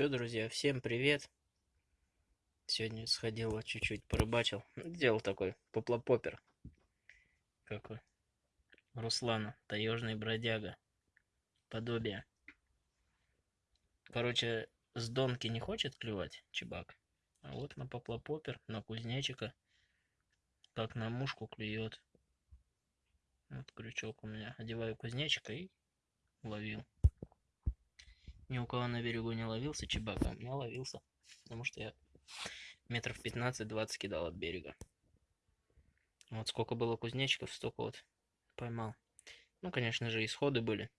Че, друзья, всем привет. Сегодня сходил, вот чуть-чуть порыбачил. Сделал такой поплопопер. Какой. Руслана, таежный бродяга. Подобие. Короче, с донки не хочет клевать чебак. А вот на поплопопер, на кузнечика. Как на мушку клюет. Вот крючок у меня. Одеваю кузнечика и ловил. Ни у кого на берегу не ловился чебак, а у меня ловился. Потому что я метров 15-20 кидал от берега. Вот сколько было кузнечиков, столько вот поймал. Ну, конечно же, исходы были.